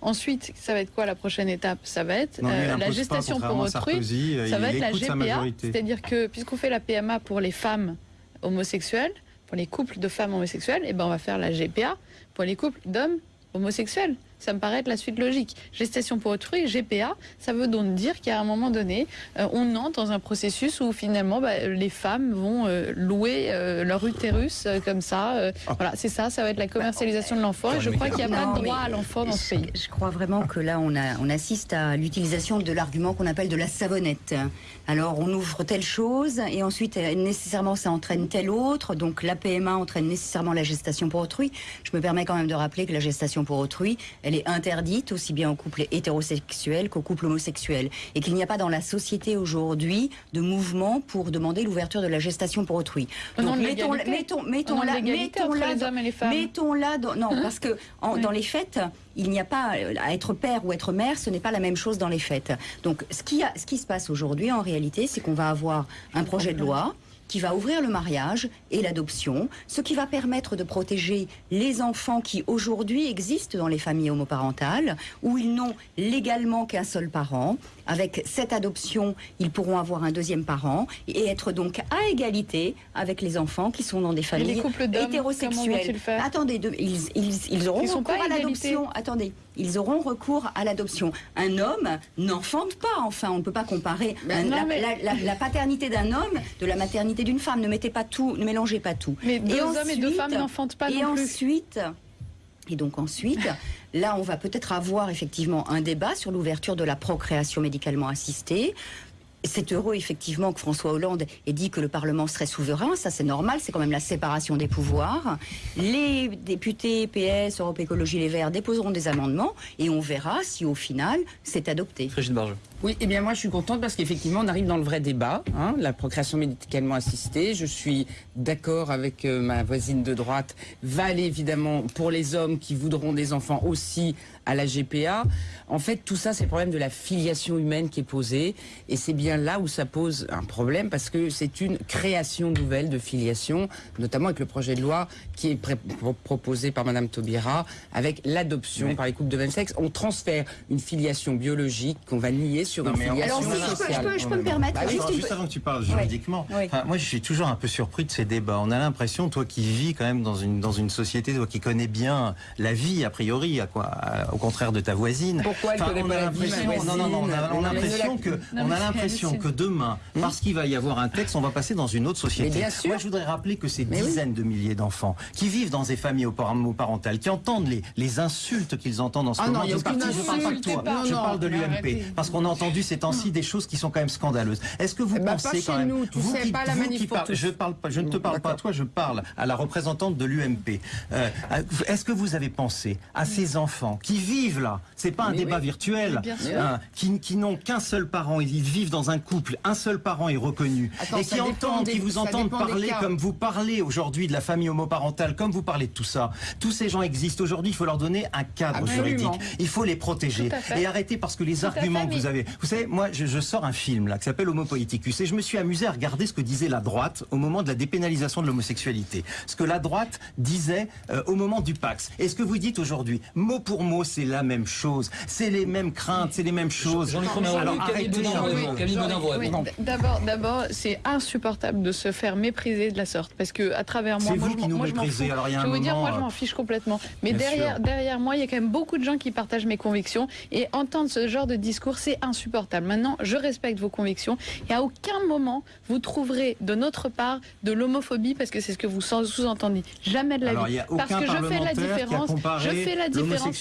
Ensuite, ça va être quoi la prochaine étape? Ça va être Non, euh, la pas, gestation pour autrui. Sarkozy, euh, ça va être la GPA, c'est-à-dire que puisqu'on fait la PMA pour les femmes homosexuelles, pour les couples de femmes homosexuelles, et ben on va faire la GPA pour les couples d'hommes homosexuels. Ça me paraît être la suite logique. Gestation pour autrui, GPA, ça veut donc dire qu'à un moment donné, euh, on entre dans un processus où finalement bah, les femmes vont euh, louer euh, leur utérus euh, comme ça. euh, Ah. Voilà, c'est ça, ça va être la commercialisation de l'enfant. Et je crois qu'il n'y a pas de droit à l'enfant dans ce pays. Je, crois vraiment que là, on, a, on assiste à l'utilisation de l'argument qu'on appelle de la savonnette. Alors, on ouvre telle chose et ensuite, nécessairement, ça entraîne telle autre. Donc, la PMA entraîne nécessairement la gestation pour autrui. Je me permets quand même de rappeler que la gestation pour autrui, elle est interdite aussi bien aux couples hétérosexuels qu'aux couples homosexuels. Et qu'il n'y a pas dans la société aujourd'hui de mouvement pour demander l'ouverture de la gestation pour autrui. Au Donc, mettons, mettons, mettons Au là, mettons là, mettons là, non, parce que en- Oui. dans les fêtes, il n'y a pas euh, à être père ou être mère, ce n'est pas la même chose dans les fêtes. Donc, ce qui, a- ce qui se passe aujourd'hui, en réalité, c'est qu'on va avoir un projet de loi qui va ouvrir le mariage et l'adoption, ce qui va permettre de protéger les enfants qui aujourd'hui existent dans les familles homoparentales, où ils n'ont légalement qu'un seul parent. Avec cette adoption, ils pourront avoir un deuxième parent et être donc à égalité avec les enfants qui sont dans des familles les couples d'hommes, comment hétérosexuels. vont-ils faire Attendez, de- ils, ils, ils auront Ils recours à l'adoption. Attendez, ils auront recours à l'adoption. Un homme n'enfante pas, enfin, on ne peut pas comparer Ben un- non, la, mais- la- la- la paternité d'un homme de la maternité d'une femme. Ne mettez pas tout, ne mélangez pas tout. Mais deux Et hommes et deux femmes n'enfantent pas et non plus. ensuite, et donc ensuite, là, on va peut-être avoir effectivement un débat sur l'ouverture de la procréation médicalement assistée. C'est heureux effectivement que François Hollande ait dit que le Parlement serait souverain, ça c'est normal, c'est quand même la séparation des pouvoirs. Les députés PS, Europe Écologie Les Verts déposeront des amendements et on verra si au final c'est adopté. Frégide Barjot. Oui, eh bien moi je suis contente parce qu'effectivement on arrive dans le vrai débat, hein, la procréation médicalement assistée. Je suis d'accord avec euh, ma voisine de droite, va aller évidemment pour les hommes qui voudront des enfants aussi à la GPA. En fait, tout ça, c'est le problème de la filiation humaine qui est posé. Et c'est bien là où ça pose un problème parce que c'est une création nouvelle de filiation, notamment avec le projet de loi qui est proposé par Madame Taubira, avec l'adoption par les couples de même sexe. On transfère une filiation biologique qu'on va nier sur Non, une filiation Alors si je peux, je sociale. peux- je peux me permettre Bah juste avant que tu parles juridiquement, Oui. enfin, moi je suis toujours un peu surpris de ces débats. On a l'impression, toi qui vis quand même dans une, dans une société, toi qui connais bien la vie a priori, à quoi, à- au contraire de ta voisine. Pourquoi elle connaît on pas a l'impression, non, non, non, on a, on a voisine l'impression que, on a l'impression c'est- que demain, parce qu'il va y avoir un texte, on va passer dans une autre société. Mais bien sûr. Moi, je voudrais rappeler que ces Mais oui. dizaines de milliers d'enfants qui vivent dans des familles homoparentales, qui entendent les, les insultes qu'ils entendent en ce Ah moment. non, a je parle- pas de toi, non, je non, parle de l'UMP, parce qu'on a entendu ces temps-ci des choses qui sont quand même scandaleuses. Est-ce que vous Eh ben, pensez pas quand même, nous, tu vous sais, qui, pas la vous qui je parle pas, je ne te parle pas à toi, je parle à la représentante de l'UMP. Euh, Est-ce que vous avez pensé à ces enfants qui vivent là C'est pas un Mais débat oui. virtuel, hein, qui, qui n'ont qu'un seul parent, ils vivent dans un couple, un seul parent est reconnu, Attends, et qui entendent, des- qui vous entendent parler comme vous parlez aujourd'hui de la famille homoparentale, comme vous parlez de tout ça. Tous ces gens existent aujourd'hui, il faut leur donner un cadre Absolument. juridique. Il faut les protéger et arrêter parce que les Tout arguments fait, que vous avez. Vous savez, moi, je, je sors un film là qui s'appelle Homo Politicus et je me suis amusé à regarder ce que disait la droite au moment de la dépénalisation de l'homosexualité. Ce que la droite disait euh, au moment du Pax. Et ce que vous dites aujourd'hui, mot pour mot, c'est la même chose. C'est les mêmes craintes, c'est les mêmes choses. Jean-Luc D'abord, d'abord, c'est insupportable de se faire mépriser de la sorte, parce que à travers moi, vous je qui m'en- nous moi, je méprisez. Alors, il y a un dire, moi, je m'en euh, fiche complètement. Mais derrière, sûr. derrière moi, il y a quand même beaucoup de gens qui partagent mes convictions, et entendre ce genre de discours, c'est insupportable. Maintenant, je respecte vos convictions, et à aucun moment vous trouverez de notre part de l'homophobie, parce que c'est ce que vous sous-entendez. Jamais de la Alors, vie. a parce que je fais la parlementaire qui a différence. comparé Je fais la différence.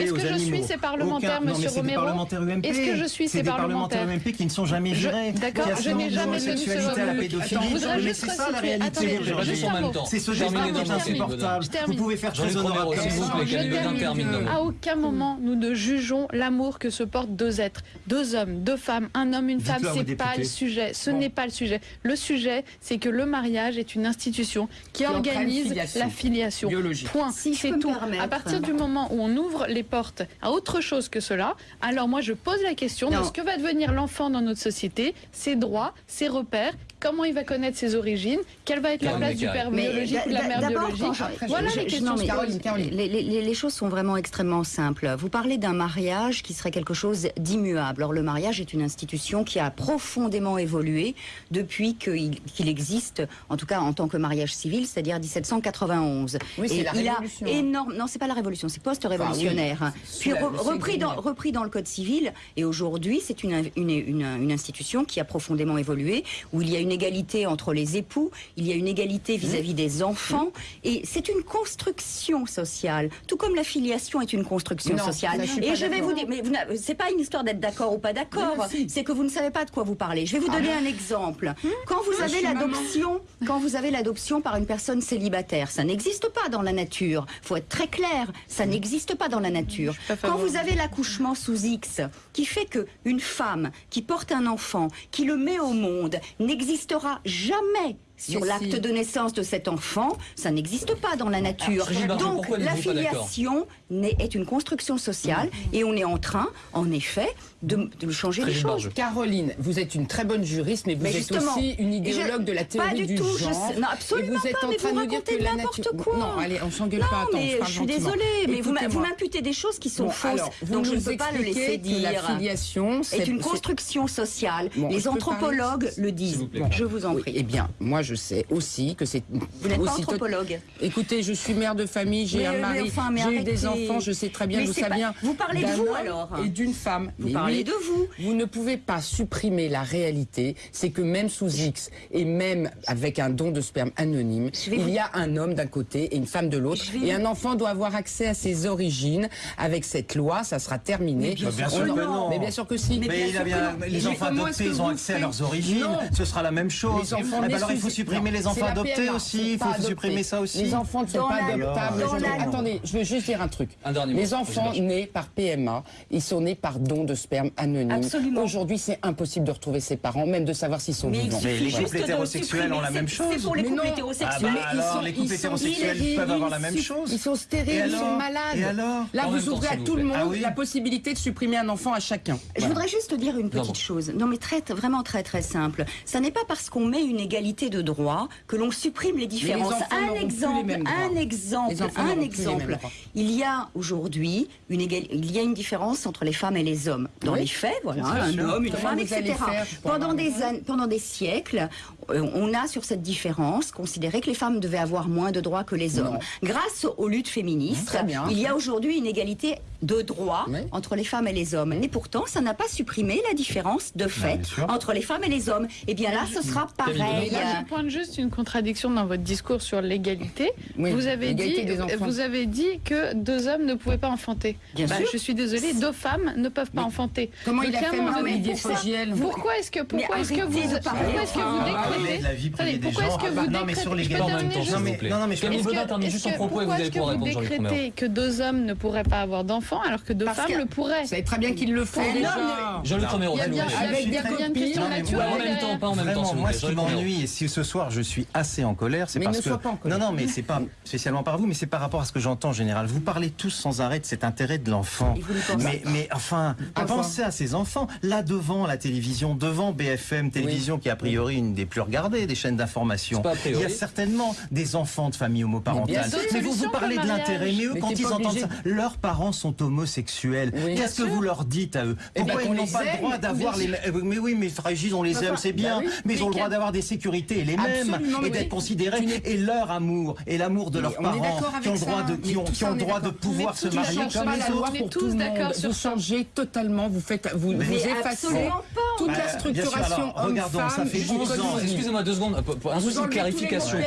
Est-ce aux que je suis ces parlementaires, Aucun- non, monsieur Romero parlementaires UMP. Est-ce que je suis C'est ces des parlementaires UMP qui ne sont jamais Je- virés. d'accord, je n'ai jamais tenu ce à la pédophilie. Attends, je voudrais Mais c'est ça la réalité Attendez, aujourd'hui. juste un mot. C'est ce débat qui est insupportable. Vous pouvez faire très honorable comme s'il vous. À aucun moment nous ne jugeons l'amour que se portent deux êtres, deux hommes, deux femmes, un homme, une femme. C'est pas le sujet. Ce n'est pas le sujet. Le sujet, c'est que le mariage est une institution qui, organise la filiation. Biologique. Point. C'est tout. À partir du moment où on ouvre les portes à autre chose que cela, alors moi je pose la question de ce que va devenir l'enfant dans notre société, ses droits, ses repères. Comment il va connaître ses origines, quelle va être la place du père Mais biologique ou de la mère d'abord, biologique. Voilà je- les questions. non, mais Caroline, Caroline. Les, les- les- les choses sont vraiment extrêmement simples. Vous parlez d'un mariage qui serait quelque chose d'immuable. Or, le mariage est une institution qui a profondément évolué depuis qu'il qu'il existe, en tout cas en tant que mariage civil, c'est-à-dire 1791. Oui, c'est Et la il a Révolution, hein. énorme. Non, c'est pas la révolution, c'est post-révolutionnaire. Enfin, oui, Puis re- repris, dans, repris dans le code civil. Et aujourd'hui, c'est une, une, une, une institution qui a profondément évolué, où il y a une égalité entre les époux, il y a une égalité vis-à-vis des enfants, et c'est une construction sociale, tout comme la filiation est une construction Non, sociale. je et je vais vous dire, mais c'est pas une histoire d'être d'accord ou pas d'accord, c'est que vous ne savez pas de quoi vous parlez. Je vais vous donner un exemple. Quand vous avez l'adoption, quand vous avez l'adoption par une personne célibataire, ça n'existe pas dans la nature. Faut être très clair, ça n'existe pas dans la nature. Quand vous avez l'accouchement sous X, qui fait que une femme qui porte un enfant, qui le met au monde, n'existera jamais sur l'acte si. de naissance de cet enfant, ça n'existe pas dans la nature. Brigitte Bardot, Donc pourquoi la est une construction sociale et on est en train, en effet, de, de changer les choses. Caroline, vous êtes une très bonne juriste, mais vous Mais êtes aussi une idéologue je- de la théorie pas du du tout, je genre. sais- non, absolument et vous êtes pas, en mais train vous de dire que la n'importe nature. quoi. Non, allez, on s'engueule Non, pas. Attends, mais je suis désolée, mais vous m'imputez des choses qui sont Bon, fausses, alors, donc je ne peux pas le laisser la dire. filiation, C'est une construction sociale. Bon, je Les anthropologues le disent. vous. Je vous en Oui, prie. eh bien, moi je sais aussi que c'est Vous n'êtes pas anthropologue. Écoutez, je suis mère de famille, j'ai un mari, j'ai eu des arrêtez. Enfants, je sais très bien d'où ça pas- vient. vous parlez de vous, alors Et d'une femme. Vous Mais parlez oui, de vous. Vous ne pouvez pas supprimer la réalité, c'est que même sous X et même avec un don de sperme anonyme, il vous- y a un homme d'un côté et une femme de l'autre. Vais Et un enfant doit avoir accès à ses origines. Avec cette loi, ça sera terminé. Mais bien Bah, bien sûr que non. Mais bien sûr que si. Mais Mais, bien il a sûr bien- que non. les Mais enfants adoptés, ils ont accès à leurs origines. Non. Ce sera la même chose. Les enfants Eh ben alors il faut supprimer Non, les enfants adoptés aussi. Il faut supprimer ça aussi. Les enfants ne sont pas adoptables. Attendez, je veux juste dire un truc. Un dernier mot, les enfants nés par PMA, ils sont nés par don de sperme anonyme. Aujourd'hui, c'est impossible de retrouver ses parents, même de savoir s'ils sont Mais vivants. Mais les couples hétérosexuels ont la même chose. C'est pour les couples hétérosexuels. Ah bah les couples hétérosexuels peuvent avoir la même chose. Ils sont stériles, ils sont malades. Et alors Là, vous ouvrez à tout le monde Ah oui la possibilité de supprimer un enfant à chacun. Je voudrais juste dire une petite chose. Non, mais très, vraiment très très simple. Ça n'est pas parce qu'on met une égalité de droits que l'on supprime les différences. un plus les exemple, un exemple, un n'auront plus les exemple. Il y a aujourd'hui une il y a une différence entre les femmes et les hommes. Dans Oui. les faits, voilà, un homme, une femme, etc. faire Pendant des années, pendant des siècles, on a sur cette différence considéré que les femmes devaient avoir moins de droits que les hommes. Non. Grâce aux luttes féministes, bien. il y a aujourd'hui une égalité de droits Oui. entre les femmes et les hommes. Mais pourtant, ça n'a pas supprimé la différence de fait entre les femmes et les hommes. Et bien là, ce sera pareil. Là, je pointe juste une contradiction dans votre discours sur l'égalité. Oui, vous, avez dit, vous avez que deux hommes ne pouvaient pas enfanter. Bien Bah, sûr. Je suis désolée, deux femmes ne peuvent pas enfanter. Comment Donc, il a fait, Olivier pourquoi- Fogiel Pourquoi est-ce que, pourquoi est-ce que vous, pourquoi est-ce que vous parler de la vie privée des gens. que vous non, mais sur les je peux gars, en terminer même temps, juste- non, mais- non, non, mais je Camille que- termine juste son propos et vous allez pouvoir répondre, Jean-Luc que deux hommes ne pourraient pas avoir d'enfants alors que deux Parce femmes que- le pourraient? Vous savez très bien qu'il le Un déjà. Jean-Luc Romero, Avec bien une question naturelle en même temps, pas en même temps, moi, ce qui m'ennuie, et si ce soir je suis assez en colère, c'est parce ne que. sois pas en colère. Non, non, mais c'est pas spécialement par vous, mais c'est par rapport à ce que j'entends en général. Vous parlez tous sans arrêt de cet intérêt de l'enfant. Mais, mais enfin, pensez à ces enfants. Là, devant la télévision, devant BFM Télévision, qui est a priori une des plus regardées des chaînes d'information, il y a certainement des enfants de familles homoparentales. bien. Mais vous vous parlez de l'intérêt, mais eux, Mais quand ils entendent obligé. ça, leurs parents sont homosexuels. Oui. Qu'est-ce que Bien vous leur dites à eux Eh ben, Pourquoi ils n'ont pas le droit d'avoir bien les mêmes Mais oui, mais Frégis, on les aime, c'est bien. bah oui. Mais ils ont le droit d'avoir des sécurités les mêmes et d'être considérés et leur amour et l'amour de leurs parents qui ont le droit de qui ont qui ont droit pouvoir se marier comme les autres. pour tous tout le d'accord monde. sur Vous changez totalement, vous faites, vous, effacez toute Bah, la bien sûr, structuration alors, regardons, ça homme-femme fait du 11 code ans. Excusez-moi deux secondes, pour- pour un souci de clarification.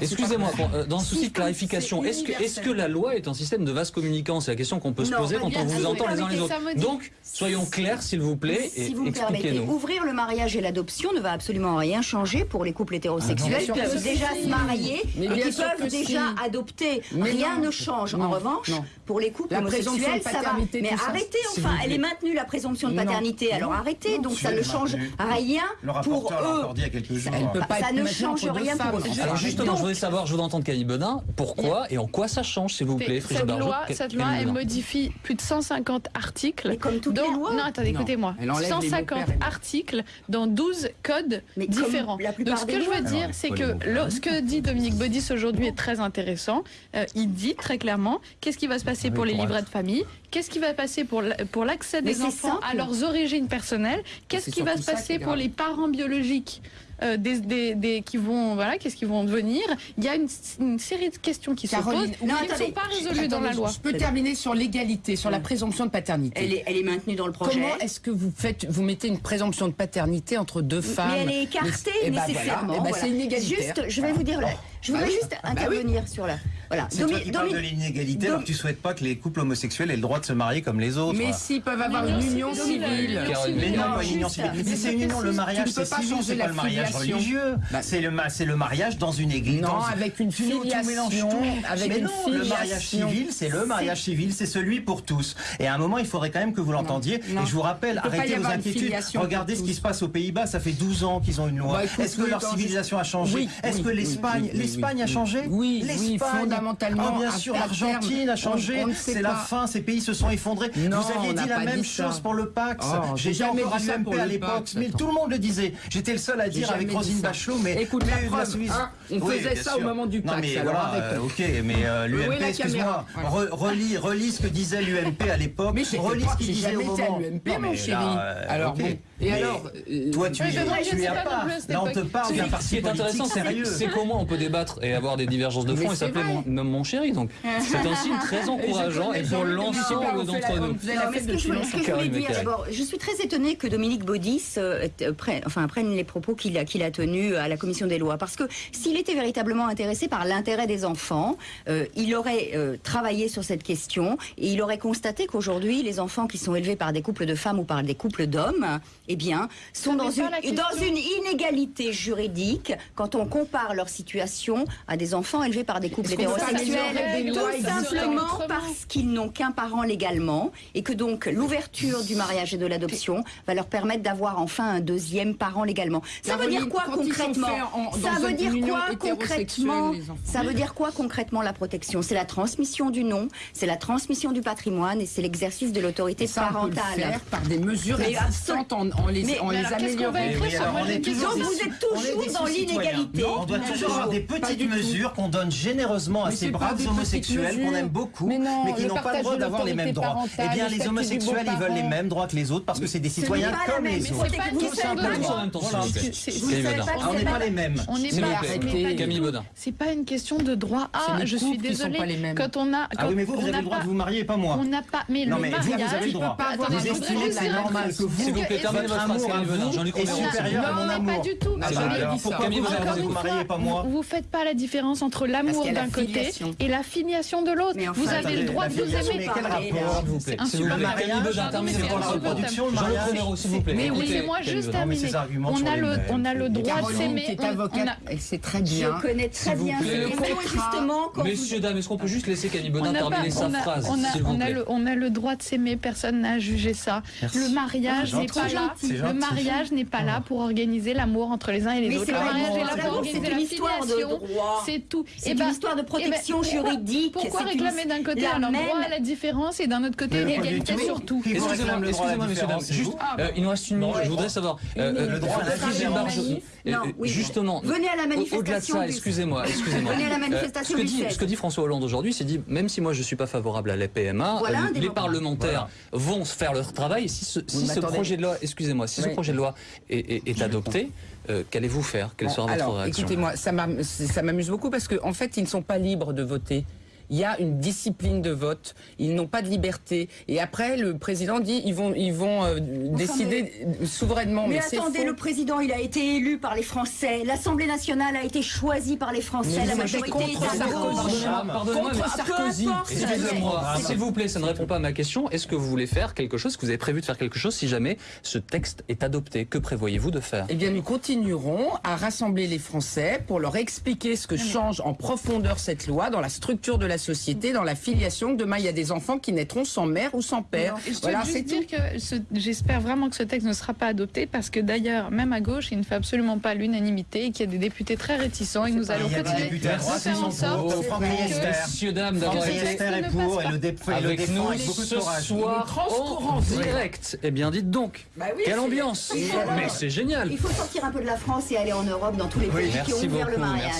Excusez-moi, pour- euh, dans un souci de clarification, est-ce que, la loi est un système de vase communicant? C'est la question qu'on peut se poser quand on vous entend les uns les autres. Donc, soyons clairs, s'il vous plaît, et Si vous me permettez, expliquez-nous. ouvrir le mariage et l'adoption ne va absolument rien changer pour les couples hétérosexuels Ah qui peuvent déjà se marier et qui peuvent déjà adopter. Rien ne change. En revanche, pour les couples homosexuels, de ça va. paternité, Mais arrêtez, enfin, elle est maintenue la présomption de paternité. Alors arrêtez. Donc ça ça, ne change rien pour eux. Alors justement, je voulais savoir, je voulais entendre Camille Benin, pourquoi et en quoi ça change, s'il vous plaît, Brigitte Cette loi, cette loi elle modifie plus de 150 articles. Et comme toutes dans, les lois. Non, attendez, écoutez-moi. 150 articles dans 12 codes différents. Donc ce que je veux dire, c'est que ce que dit Dominique Baudis aujourd'hui est très intéressant. Euh, il dit très clairement qu'est-ce qui va se passer ah pour les livrets de famille, qu'est-ce qui va passer pour l'accès des enfants à leurs origines personnelles, qu'est-ce qui va se passer pour les parents biologiques? euh, des, des, des, qui vont, voilà, qu'est-ce qu'ils vont devenir. Il y a une, une série de questions qui Caroline, se posent, non, qui ne sont pas résolues dans la loi. Je peux terminer sur l'égalité, sur la présomption de paternité. Elle est, elle est maintenue dans le projet. Comment est-ce que vous faites, vous mettez une présomption de paternité entre deux femmes Mais elle est écartée mais, nécessairement. Bah voilà, bah voilà. C'est Juste, je vais vous dire. Oh. Je voudrais bah juste bah intervenir sur la... Voilà. C'est toi qui parles de l'inégalité, donc tu souhaites pas que les couples homosexuels aient le droit de se marier comme les autres. Mais s'ils peuvent avoir une union civile. Mais non, une union civile. Mais c'est une union, le mariage, c'est civil, c'est pas le mariage religieux. C'est le mariage dans une église. Non, avec une filiation. Avec une. Le mariage civil, c'est le mariage civil, c'est celui pour tous. Et à un moment, il faudrait quand même que vous l'entendiez. Et je vous rappelle, arrêtez vos inquiétudes. Regardez ce qui se passe aux Pays-Bas, ça fait 12 ans qu'ils ont une loi. Est-ce que leur civilisation a changé Est-ce que l'Espagne, l'Espagne a changé Oui, fondamentalement. Ah, bien sûr, l'Argentine a changé. C'est la fin, ces pays se sont effondrés. Vous aviez dit la même dit chose pour le Pax. Oh, j'ai jamais dit ça pour à l'époque. Mais tout le monde le disait. J'étais le seul à dire avec Rosine Bachelot, mais. Écoute, hein, on faisait ça au moment du Pax. Non, mais ok, mais euh, l'UMP, excuse-moi. Relis, ce que disait l'UMP à l'époque. Relis ce qu'il disait au moment. l'UMP, mon chéri. Euh, alors, et alors. Euh, toi, tu n'y es pas. Là, on te parle d'un parti politique sérieux. C'est comment on peut débattre et avoir des divergences de fond. Il s'appelait mon, mon, chéri. Donc c'est un signe très encourageant et pour l'ensemble d'entre nous. Ce que je voulais dire d'abord, je suis très étonnée que Dominique Baudis euh, euh, prenne, les propos qu'il a, qu'il tenus euh, à la commission des lois. Parce que s'il était véritablement intéressé par l'intérêt des enfants, il aurait travaillé sur cette question et il aurait constaté qu'aujourd'hui, les enfants qui sont élevés par des couples de femmes ou par des couples d'hommes, eh bien, sont dans une, dans une inégalité juridique quand on compare leur situation à des enfants élevés par des couples hétérosexuels, tout simplement parce qu'ils n'ont qu'un parent légalement et que donc l'ouverture du mariage et de l'adoption va leur permettre d'avoir enfin un deuxième parent légalement. Ça veut dire quoi concrètement Ça veut dire quoi concrètement Ça veut dire quoi concrètement la protection? C'est la transmission du nom, c'est la transmission du patrimoine et c'est l'exercice de l'autorité parentale. par des mesures existantes en, les, améliorant. Donc vous êtes toujours dans l'inégalité. On doit toujours avoir des petite mesure qu'on donne généreusement à ces braves homosexuels qu'on aime beaucoup, mais, qui n'ont pas le droit d'avoir les mêmes droits. Eh bien, les homosexuels, ils veulent les mêmes droits que les autres parce que c'est des citoyens comme les autres. Tout. On n'est pas les mêmes. On n'est pas Camille C'est pas une question de droit. Ah, je suis désolée. Quand on a. Ah oui, mais vous, vous avez le droit de vous marier, pas moi. On n'a pas. Mais non, mais vous, vous avez le droit. Vous estimez que c'est normal que vous. S'il vous plaît, terminez votre phrase, Camille Baudin. J'en ai conscience. Non, mais pas du tout. Camille Baudin, vous mariez, pas moi. Vous faites faites pas la différence entre l'amour d'un côté et la filiation de l'autre. Enfin, vous avez le droit de vous aimer. C'est un super mariage. C'est pour la reproduction, le mariage. s'il vous plaît. Mais laissez-moi juste terminer. On a le, droit de s'aimer. C'est très bien. Je connais très bien. justement Messieurs, dames, est-ce qu'on peut juste laisser Camille Bonin terminer sa phrase On a le droit de s'aimer. Personne n'a jugé ça. Le mariage n'est pas là. Le mariage n'est pas là pour organiser l'amour entre les uns et les autres. Le mariage est là pour organiser la filiation c'est tout. C'est eh une ben, histoire de eh ben, protection juridique. Pourquoi réclamer d'un côté alors même... droit à la différence et d'un autre côté l'égalité surtout Excusez-moi, excusez-moi, messieurs, ah. euh, il nous reste une minute. Je voudrais savoir. Euh, euh, le droit à la. Justement. Venez à la manifestation. Au-delà de ça, excusez-moi. Venez à la manifestation. Ce que dit François Hollande aujourd'hui, c'est dit même si moi je suis pas favorable à la PMA, les parlementaires vont faire leur travail si ce projet de loi, excusez-moi, si ce projet de loi est adopté. Euh, qu'allez-vous faire? Quelle sera votre alors, réaction? Écoutez-moi, ça m'amuse beaucoup parce qu'en en fait, ils ne sont pas libres de voter il y a une discipline de vote, ils n'ont pas de liberté. Et après, le président dit ils vont, ils vont euh, décider souverainement. Mais, mais attendez, le président, il a été élu par les Français. L'Assemblée nationale a été choisie par les Français. La majorité contre est Sarkozy. Sarkozy. S'il vous plaît, ça ne répond pas à ma question. Est-ce que vous voulez faire quelque chose, que vous avez prévu de faire quelque chose si jamais ce texte est adopté? Que prévoyez-vous de faire? Eh bien, nous continuerons à rassembler les Français pour leur expliquer ce que change en profondeur cette loi dans la structure de la la société, dans la filiation. que Demain, il y a des enfants qui naîtront sans mère ou sans père. Et je Voilà, juste dire que ce- j'espère vraiment que ce texte ne sera pas adopté parce que d'ailleurs, même à gauche, il ne fait absolument pas l'unanimité et qu'il y a des députés très réticents et que nous allons continuer de faire en sorte Riester. Messieurs, dames, d'avoir été est pour et le, avec nous ce soir en direct. Eh bien, dites donc, Bah quelle ambiance Mais c'est génial Il faut sortir un peu de la France et aller en Europe dans tous les pays qui ont ouvert le mariage.